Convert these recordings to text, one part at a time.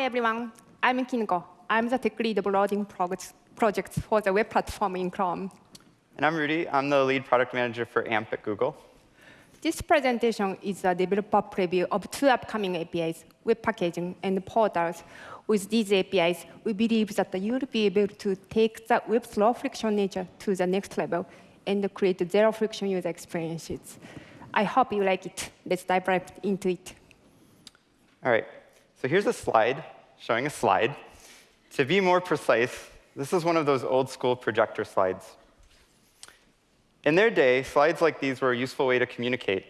Hi, everyone. I'm Kinuko. I'm the tech lead of loading projects for the web platform in Chrome. And I'm Rudy. I'm the lead product manager for AMP at Google. This presentation is a developer preview of two upcoming APIs, web packaging and portals. With these APIs, we believe that you'll be able to take the web's low friction nature to the next level and create zero friction user experiences. I hope you like it. Let's dive right into it. All right. So here's a slide showing a slide. To be more precise, this is one of those old school projector slides. In their day, slides like these were a useful way to communicate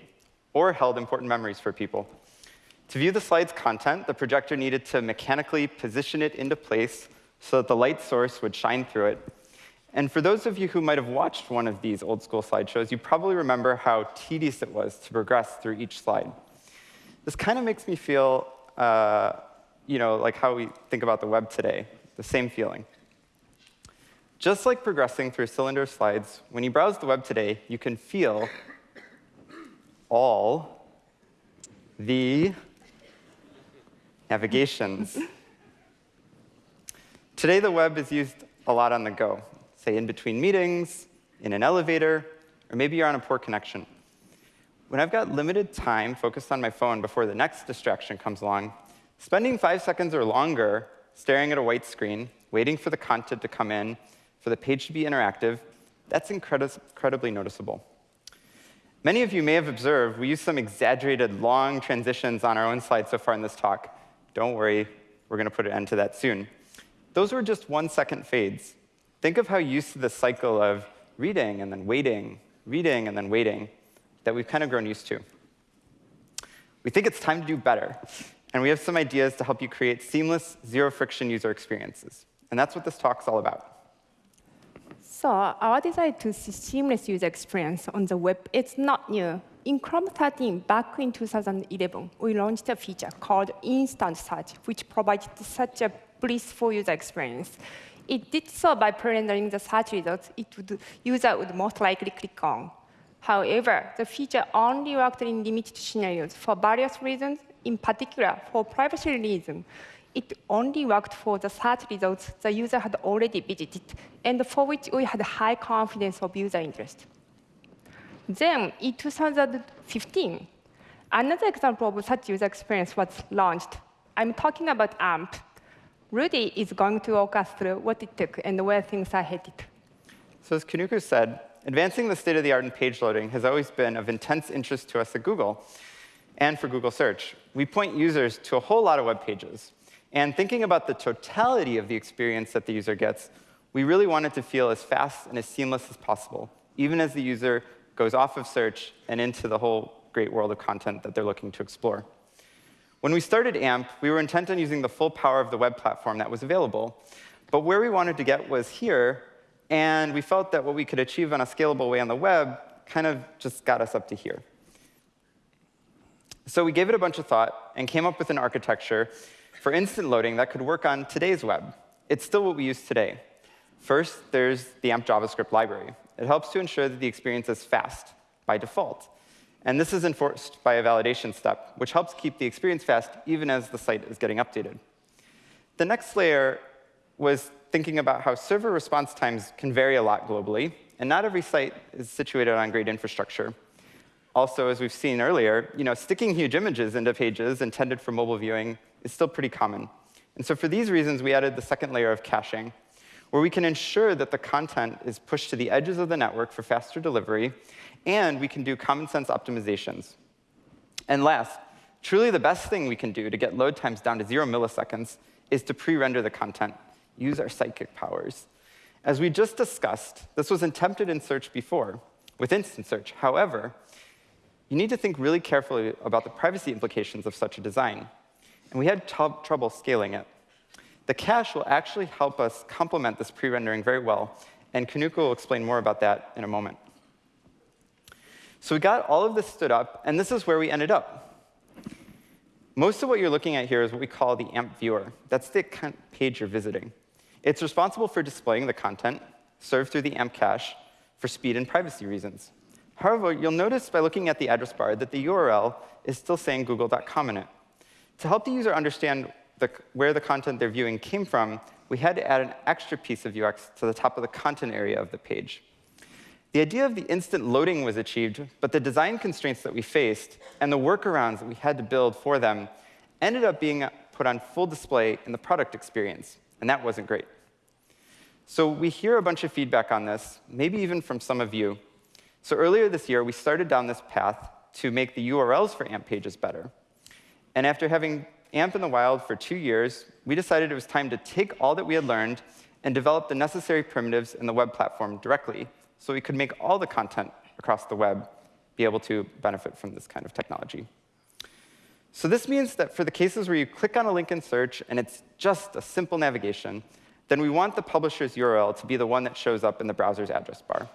or held important memories for people. To view the slide's content, the projector needed to mechanically position it into place so that the light source would shine through it. And for those of you who might have watched one of these old school slideshows, you probably remember how tedious it was to progress through each slide. This kind of makes me feel, uh, you know, like how we think about the web today, the same feeling. Just like progressing through cylinder slides, when you browse the web today, you can feel all the navigations. Today, the web is used a lot on the go, say in between meetings, in an elevator, or maybe you're on a poor connection. When I've got limited time focused on my phone before the next distraction comes along, spending five seconds or longer staring at a white screen, waiting for the content to come in, for the page to be interactive, that's incredi incredibly noticeable. Many of you may have observed we use some exaggerated long transitions on our own slides so far in this talk. Don't worry, we're going to put an end to that soon. Those were just one-second fades. Think of how used to the cycle of reading and then waiting, reading and then waiting that we've kind of grown used to. We think it's time to do better, and we have some ideas to help you create seamless, zero-friction user experiences. And that's what this talk's all about. So our desire to see seamless user experience on the web is not new. In Chrome 13, back in 2011, we launched a feature called Instant Search, which provided such a blissful user experience. It did so by pre-rendering the search results it would, user would most likely click on. However, the feature only worked in limited scenarios for various reasons, in particular for privacy reasons it only worked for the search results the user had already visited, and for which we had high confidence of user interest. Then, in 2015, another example of such user experience was launched. I'm talking about AMP. Rudy is going to walk us through what it took and where things are headed. So as Kinuko said, advancing the state-of-the-art in page loading has always been of intense interest to us at Google and for Google Search. We point users to a whole lot of web pages, and thinking about the totality of the experience that the user gets, we really want it to feel as fast and as seamless as possible, even as the user goes off of search and into the whole great world of content that they're looking to explore. When we started AMP, we were intent on using the full power of the web platform that was available. But where we wanted to get was here, and we felt that what we could achieve on a scalable way on the web kind of just got us up to here. So we gave it a bunch of thought and came up with an architecture for instant loading that could work on today's web. It's still what we use today. First, there's the AMP JavaScript library. It helps to ensure that the experience is fast by default. And this is enforced by a validation step, which helps keep the experience fast even as the site is getting updated. The next layer was thinking about how server response times can vary a lot globally, and not every site is situated on great infrastructure. Also, as we've seen earlier, you know, sticking huge images into pages intended for mobile viewing is still pretty common. And so for these reasons, we added the second layer of caching, where we can ensure that the content is pushed to the edges of the network for faster delivery, and we can do common sense optimizations. And last, truly the best thing we can do to get load times down to zero milliseconds is to pre-render the content, use our psychic powers. As we just discussed, this was attempted in search before, with instant search. However, you need to think really carefully about the privacy implications of such a design and we had trouble scaling it. The cache will actually help us complement this pre-rendering very well, and Kinuko will explain more about that in a moment. So we got all of this stood up, and this is where we ended up. Most of what you're looking at here is what we call the AMP viewer. That's the page you're visiting. It's responsible for displaying the content served through the AMP cache for speed and privacy reasons. However, you'll notice by looking at the address bar that the URL is still saying google.com in it. To help the user understand the, where the content they're viewing came from, we had to add an extra piece of UX to the top of the content area of the page. The idea of the instant loading was achieved, but the design constraints that we faced and the workarounds that we had to build for them ended up being put on full display in the product experience, and that wasn't great. So we hear a bunch of feedback on this, maybe even from some of you. So earlier this year, we started down this path to make the URLs for AMP pages better. And after having AMP in the wild for two years, we decided it was time to take all that we had learned and develop the necessary primitives in the web platform directly so we could make all the content across the web be able to benefit from this kind of technology. So this means that for the cases where you click on a link in search and it's just a simple navigation, then we want the publisher's URL to be the one that shows up in the browser's address bar,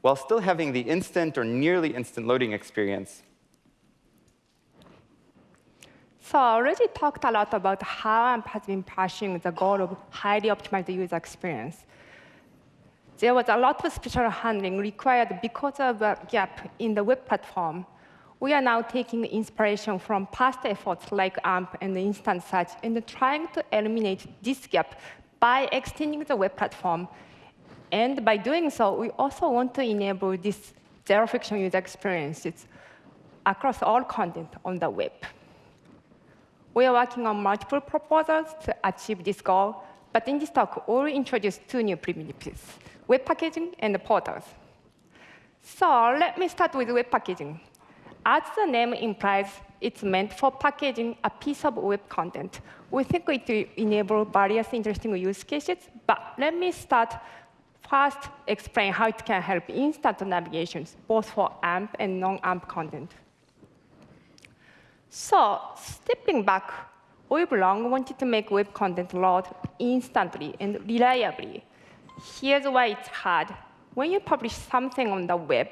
while still having the instant or nearly instant loading experience so I already talked a lot about how AMP has been pursuing the goal of highly optimized user experience. There was a lot of special handling required because of a gap in the web platform. We are now taking inspiration from past efforts like AMP and Instant Search and trying to eliminate this gap by extending the web platform. And by doing so, we also want to enable this zero-friction user experiences across all content on the web. We are working on multiple proposals to achieve this goal, but in this talk, we'll introduce two new primitives, web packaging and portals. So let me start with web packaging. As the name implies, it's meant for packaging a piece of web content. We think it will enable various interesting use cases, but let me start first explain how it can help instant navigations, both for AMP and non-AMP content. So stepping back, we've long wanted to make web content load instantly and reliably. Here's why it's hard. When you publish something on the web,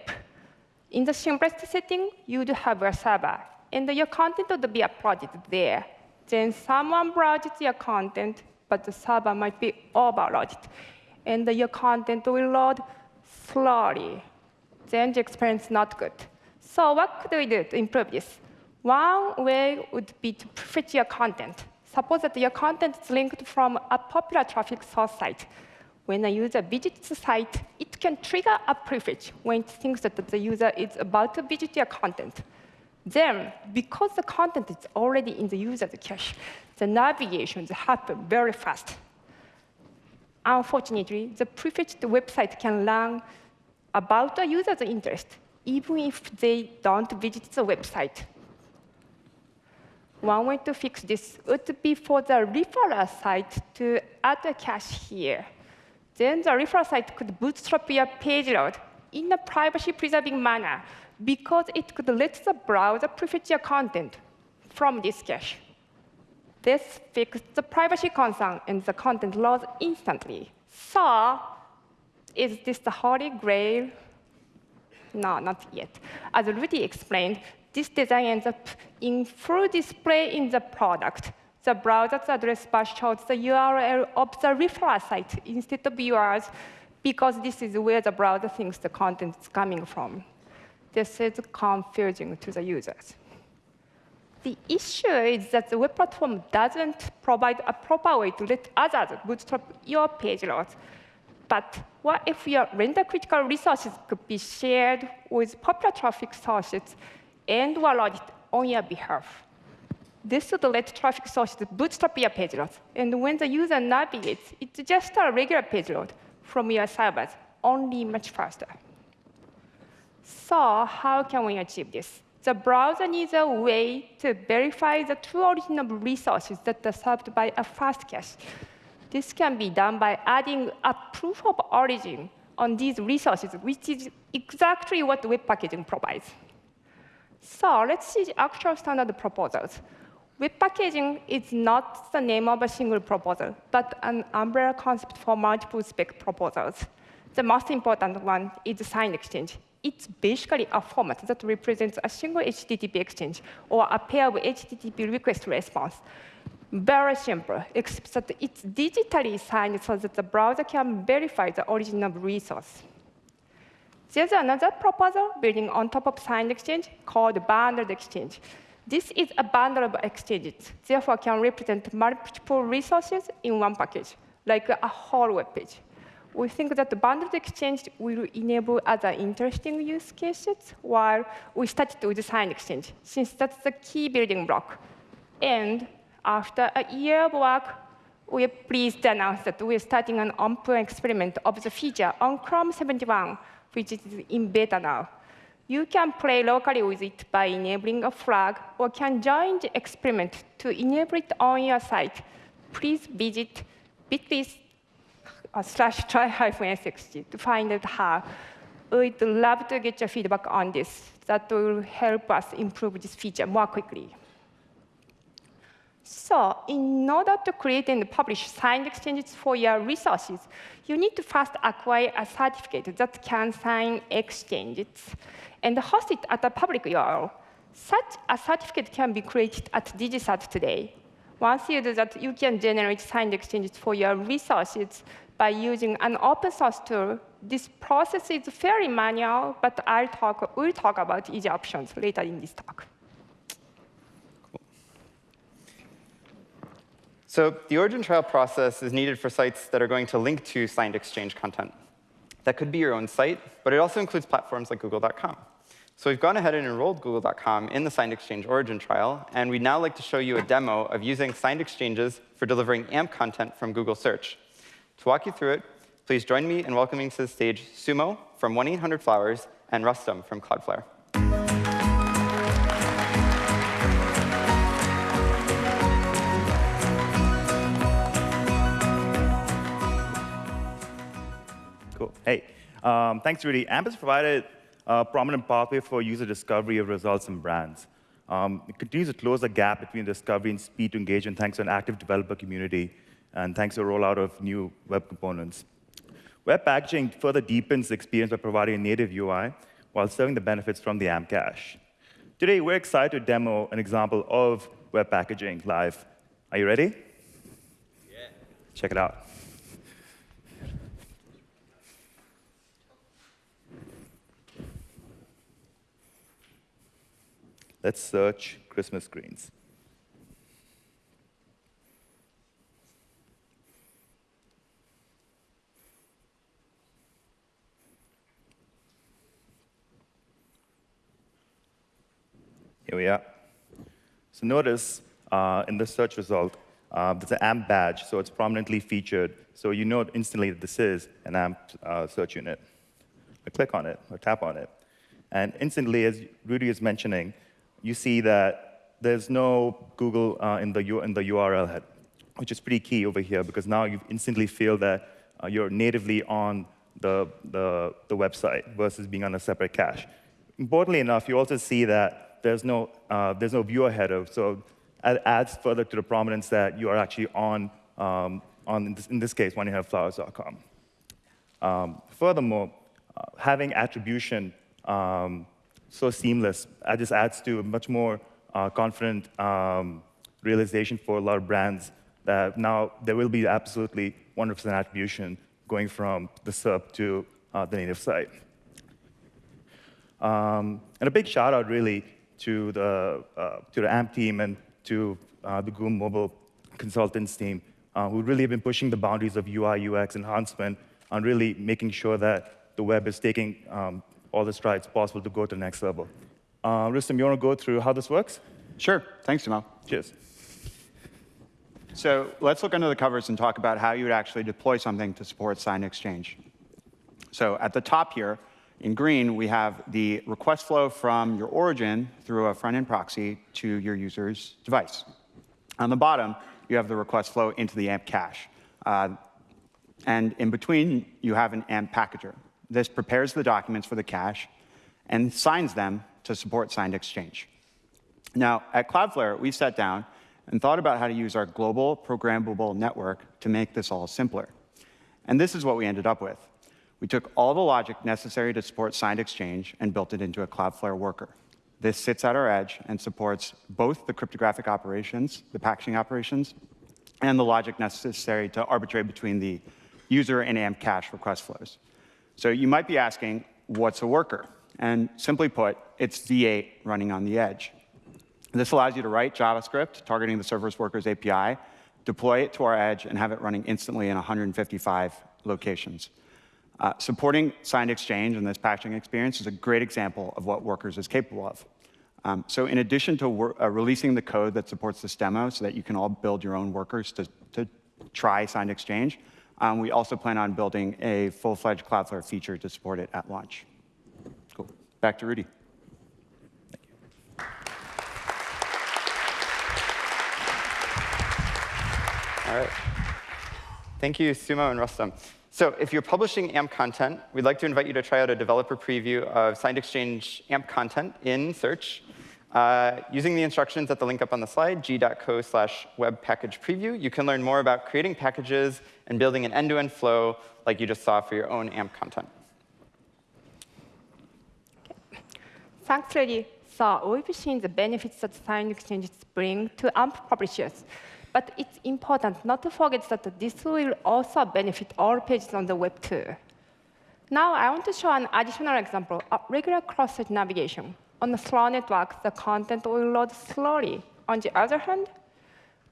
in the simplest setting, you'd have a server, and your content would be uploaded there. Then someone browses your content, but the server might be overloaded, and your content will load slowly. Then the experience is not good. So what could we do to improve this? One way would be to prefetch your content. Suppose that your content is linked from a popular traffic source site. When a user visits the site, it can trigger a prefetch when it thinks that the user is about to visit your content. Then, because the content is already in the user's cache, the navigations happen very fast. Unfortunately, the prefetched website can learn about the user's interest, even if they don't visit the website. One way to fix this would be for the referrer site to add a cache here. Then the referrer site could bootstrap your page load in a privacy-preserving manner because it could let the browser prefetch your content from this cache. This fixes the privacy concern, and the content loads instantly. So is this the holy grail? No, not yet. As Rudy explained, this design ends up in full display in the product. The browser's address bar shows the URL of the referral site instead of yours, because this is where the browser thinks the content is coming from. This is confusing to the users. The issue is that the web platform doesn't provide a proper way to let others bootstrap your page loads. But what if your render-critical resources could be shared with popular traffic sources and it on your behalf. This would let traffic sources bootstrap your page load. And when the user navigates, it's just a regular page load from your servers, only much faster. So how can we achieve this? The browser needs a way to verify the true origin of resources that are served by a fast cache. This can be done by adding a proof of origin on these resources, which is exactly what web packaging provides. So let's see the actual standard proposals. Web packaging is not the name of a single proposal, but an umbrella concept for multiple spec proposals. The most important one is signed exchange. It's basically a format that represents a single HTTP exchange or a pair of HTTP request response. Very simple, except that it's digitally signed so that the browser can verify the origin of resource. There's another proposal building on top of signed exchange called bundled exchange. This is a bundle of exchanges, therefore can represent multiple resources in one package, like a whole web page. We think that the bundled exchange will enable other interesting use cases while we started with signed exchange, since that's the key building block. And after a year of work, we are pleased to announce that we are starting an open experiment of the feature on Chrome 71, which is in beta now. You can play locally with it by enabling a flag, or can join the experiment to enable it on your site. Please visit bit.ly uh, slash try hyphen to find out how. We'd love to get your feedback on this. That will help us improve this feature more quickly. So in order to create and publish signed exchanges for your resources, you need to first acquire a certificate that can sign exchanges and host it at a public URL. Such a certificate can be created at DigiCert today. Once you do that, you can generate signed exchanges for your resources by using an open source tool. This process is fairly manual, but I'll talk, we'll talk about easy options later in this talk. So the origin trial process is needed for sites that are going to link to signed exchange content. That could be your own site, but it also includes platforms like google.com. So we've gone ahead and enrolled google.com in the signed exchange origin trial, and we'd now like to show you a demo of using signed exchanges for delivering AMP content from Google Search. To walk you through it, please join me in welcoming to the stage Sumo from 1-800-Flowers and Rustam from Cloudflare. Cool. Hey, um, thanks, Rudy. AMP has provided a prominent pathway for user discovery of results and brands. Um, it continues to close the gap between discovery and speed to engagement thanks to an active developer community and thanks to a rollout of new web components. Web packaging further deepens the experience by providing a native UI while serving the benefits from the AMP cache. Today, we're excited to demo an example of web packaging live. Are you ready? Yeah. Check it out. Let's search Christmas greens. Here we are. So notice uh, in the search result, uh, there's an AMP badge, so it's prominently featured. So you know instantly that this is an AMP uh, search unit. I click on it or tap on it. And instantly, as Rudy is mentioning, you see that there's no Google uh, in, the in the URL head, which is pretty key over here because now you instantly feel that uh, you're natively on the, the, the website versus being on a separate cache. Importantly enough, you also see that there's no, uh, there's no viewer header. So it adds further to the prominence that you are actually on, um, on in, this, in this case, oneyouhaveflowers.com. Um, furthermore, uh, having attribution um, so seamless, that just adds to a much more uh, confident um, realization for a lot of brands that now there will be absolutely 100% attribution going from the SERP to uh, the native site. Um, and a big shout out really to the, uh, to the AMP team and to uh, the Google Mobile consultants team, uh, who really have been pushing the boundaries of UI, UX enhancement on really making sure that the web is taking um, all the strides possible to go to the next level. Uh, Rustam, you want to go through how this works? Sure. Thanks, Sumo. Cheers. So let's look under the covers and talk about how you would actually deploy something to support signed exchange. So at the top here, in green, we have the request flow from your origin through a front-end proxy to your user's device. On the bottom, you have the request flow into the AMP cache. Uh, and in between, you have an AMP packager. This prepares the documents for the cache and signs them to support signed exchange. Now, at Cloudflare, we sat down and thought about how to use our global programmable network to make this all simpler. And this is what we ended up with. We took all the logic necessary to support signed exchange and built it into a Cloudflare worker. This sits at our edge and supports both the cryptographic operations, the packaging operations, and the logic necessary to arbitrate between the user and AMP cache request flows. So you might be asking, what's a worker? And simply put, it's V8 running on the edge. This allows you to write JavaScript targeting the serverless workers API, deploy it to our edge, and have it running instantly in 155 locations. Uh, supporting signed exchange in this patching experience is a great example of what Workers is capable of. Um, so in addition to uh, releasing the code that supports this demo so that you can all build your own workers to, to try signed exchange, um, we also plan on building a full-fledged Cloudflare feature to support it at launch. Cool. Back to Rudy. Thank you. All right. Thank you, Sumo and Rustam. So if you're publishing AMP content, we'd like to invite you to try out a developer preview of Signed Exchange AMP content in Search. Uh, using the instructions at the link up on the slide, g.co slash web package preview, you can learn more about creating packages and building an end-to-end -end flow like you just saw for your own AMP content. Thanks, Lady. So we've seen the benefits that sign exchanges bring to AMP publishers. But it's important not to forget that this will also benefit all pages on the web too. Now I want to show an additional example of regular cross-site navigation. On the slow network, the content will load slowly. On the other hand,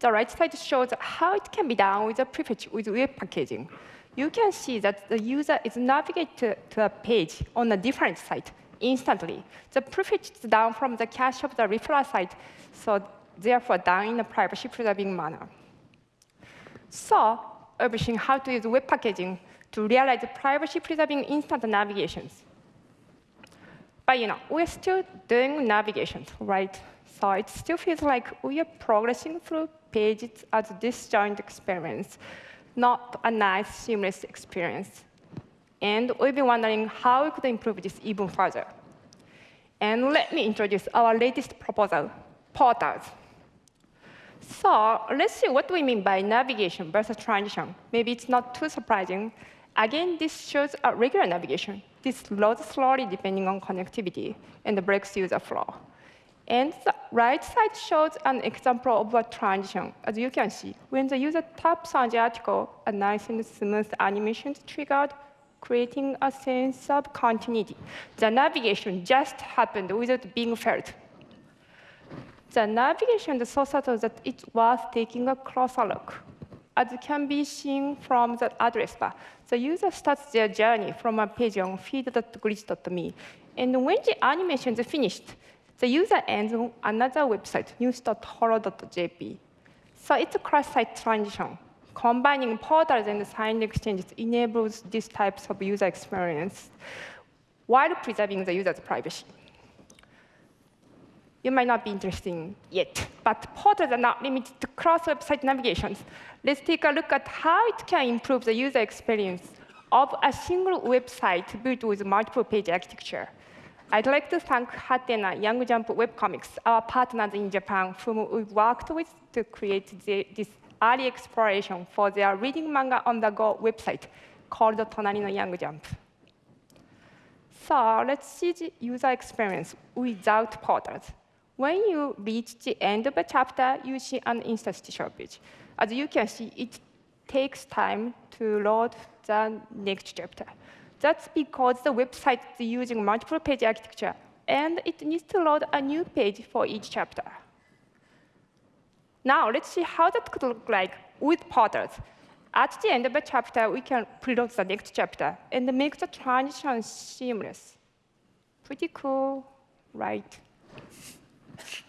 the right side shows how it can be done with a prefetch with web packaging. You can see that the user is navigated to, a page on a different site instantly. The prefetch is down from the cache of the referral site, so therefore done in a privacy-preserving manner. So everything how to use web packaging to realize privacy-preserving instant navigations. But you know, we're still doing navigation, right? So it still feels like we are progressing through pages as a disjoint experience, not a nice, seamless experience. And we've been wondering how we could improve this even further. And let me introduce our latest proposal, portals. So let's see what we mean by navigation versus transition. Maybe it's not too surprising. Again, this shows a regular navigation. This loads slowly depending on connectivity and breaks user flow. And the right side shows an example of a transition. As you can see, when the user taps on the article, a nice and smooth animation is triggered, creating a sense of continuity. The navigation just happened without being felt the navigation is so subtle that it's worth taking a closer look. As can be seen from the address bar, the user starts their journey from a page on feed.glitch.me. And when the animation is finished, the user ends on another website, news.holo.jp. So it's a cross-site transition. Combining portals and signed exchanges enables these types of user experience while preserving the user's privacy you might not be interested yet. But portals are not limited to cross-website navigations. Let's take a look at how it can improve the user experience of a single website built with multiple page architecture. I'd like to thank Hatena Young Jump Webcomics, our partners in Japan, whom we worked with to create the, this early exploration for their reading manga on the go website called Tonari no Young Jump. So let's see the user experience without portals. When you reach the end of a chapter, you see an interstitial page. As you can see, it takes time to load the next chapter. That's because the website is using multiple page architecture, and it needs to load a new page for each chapter. Now, let's see how that could look like with portals. At the end of a chapter, we can preload the next chapter and make the transition seamless. Pretty cool, right?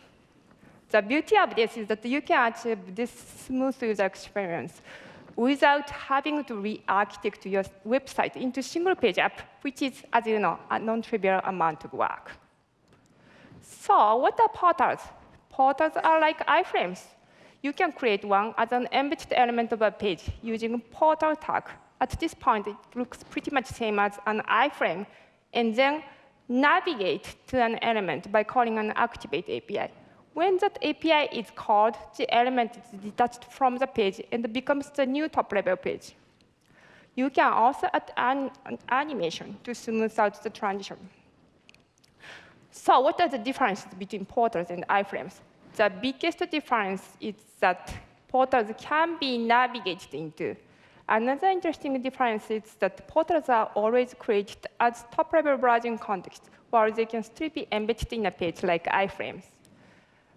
The beauty of this is that you can achieve this smooth user experience without having to re-architect your website into single-page app, which is, as you know, a non-trivial amount of work. So what are portals? Portals are like iframes. You can create one as an embedded element of a page using portal tag. At this point, it looks pretty much same as an iframe, and then navigate to an element by calling an activate API. When that API is called, the element is detached from the page and becomes the new top-level page. You can also add an, an animation to smooth out the transition. So what are the differences between portals and iframes? The biggest difference is that portals can be navigated into. Another interesting difference is that portals are always created as top-level browsing context, while they can still be embedded in a page like iframes.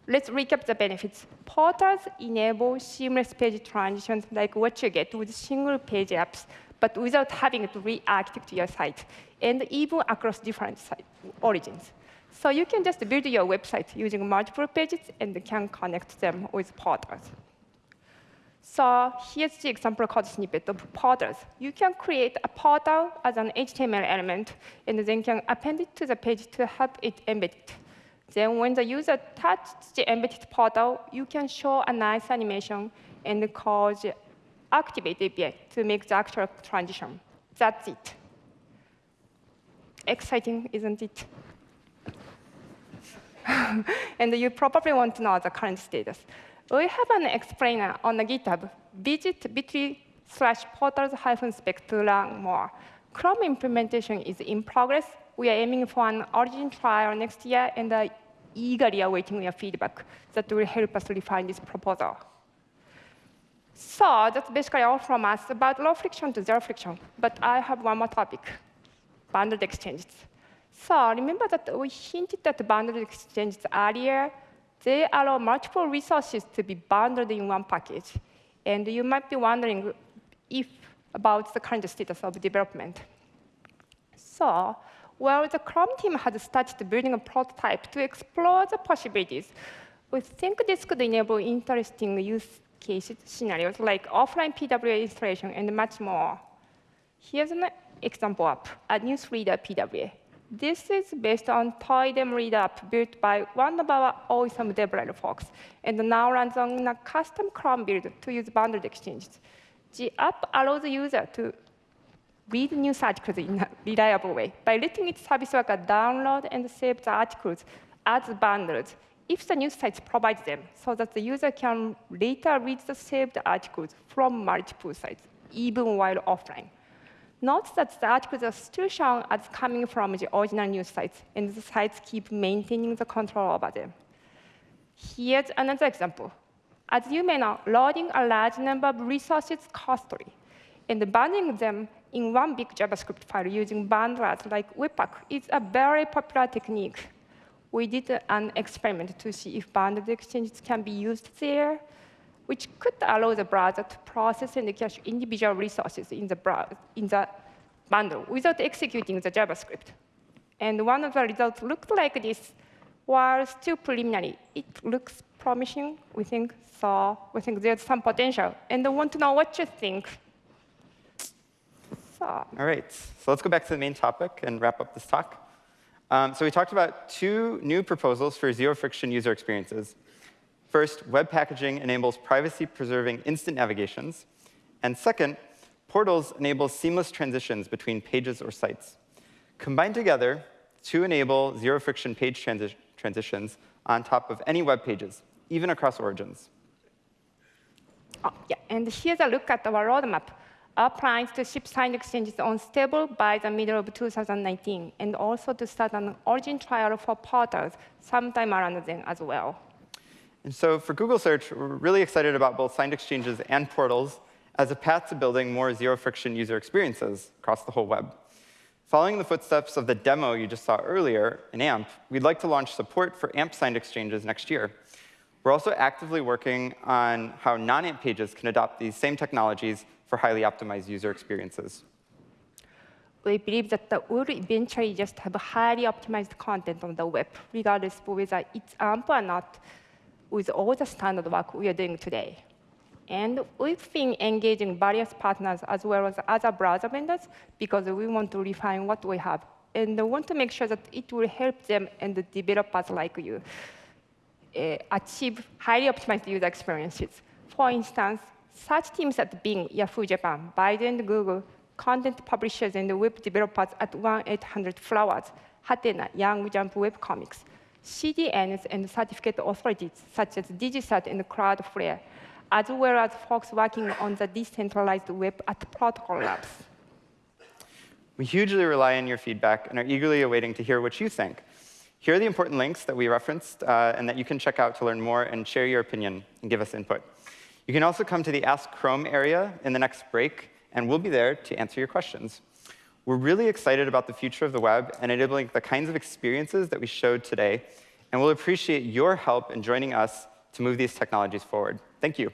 Let's recap the benefits. Portals enable seamless page transitions like what you get with single page apps, but without having to re-architect your site, and even across different site origins. So you can just build your website using multiple pages and can connect them with portals. So here's the example code snippet of portals. You can create a portal as an HTML element, and then can append it to the page to have it embedded. Then when the user touches the embedded portal, you can show a nice animation and call activate API to make the actual transition. That's it. Exciting, isn't it? and you probably want to know the current status. We have an explainer on the GitHub. Visit bit.ly slash portals hyphen spec to learn more. Chrome implementation is in progress. We are aiming for an origin trial next year and are eagerly awaiting your feedback that will help us refine this proposal. So that's basically all from us about low friction to zero friction. But I have one more topic, bundled exchanges. So remember that we hinted at bundled exchanges earlier. They allow multiple resources to be bundled in one package. And you might be wondering if about the current status of development. So, while the Chrome team has started building a prototype to explore the possibilities. We think this could enable interesting use cases scenarios like offline PWA installation and much more. Here's an example app, a newsreader PWA. This is based on Toydem Reader app built by one of our awesome DevRel folks, and now runs on a custom Chrome build to use bundled exchanges. The app allows the user to read news articles in a reliable way by letting its service worker download and save the articles as bundles if the news site provides them, so that the user can later read the saved articles from multiple sites, even while offline. Note that the articles are still shown as coming from the original news sites, and the sites keep maintaining the control over them. Here's another example. As you may know, loading a large number of resources costly, and bundling them in one big JavaScript file using bundlers like Webpack is a very popular technique. We did an experiment to see if bundled exchanges can be used there, which could allow the browser to process and cache individual resources in the, in the bundle without executing the JavaScript. And one of the results looked like this. While still preliminary, it looks promising, we think. So we think there's some potential. And I want to know what you think. So. All right, so let's go back to the main topic and wrap up this talk. Um, so we talked about two new proposals for zero-friction user experiences. First, web packaging enables privacy-preserving instant navigations. And second, portals enable seamless transitions between pages or sites. Combined together to enable zero-friction page transi transitions on top of any web pages, even across origins. Oh, yeah, and here's a look at our roadmap. Our plans to ship signed exchanges on stable by the middle of 2019, and also to start an origin trial for portals sometime around then as well. And so for Google Search, we're really excited about both signed exchanges and portals as a path to building more zero-friction user experiences across the whole web. Following the footsteps of the demo you just saw earlier in AMP, we'd like to launch support for AMP signed exchanges next year. We're also actively working on how non-AMP pages can adopt these same technologies for highly optimized user experiences. We believe that the will eventually just have highly optimized content on the web, regardless of whether it's AMP or not, with all the standard work we are doing today. And we've been engaging various partners as well as other browser vendors because we want to refine what we have and want to make sure that it will help them and the developers like you uh, achieve highly optimized user experiences. For instance, such teams at Bing, Yahoo Japan, Baidu and Google, content publishers and web developers at 1-800-Flowers, Hatena, Young Jump Web Comics, CDNs and certificate authorities such as DigiCert and Cloudflare, as well as folks working on the decentralized web at Protocol Labs. We hugely rely on your feedback and are eagerly awaiting to hear what you think. Here are the important links that we referenced uh, and that you can check out to learn more and share your opinion and give us input. You can also come to the Ask Chrome area in the next break, and we'll be there to answer your questions. We're really excited about the future of the web and enabling the kinds of experiences that we showed today and we'll appreciate your help in joining us to move these technologies forward. Thank you.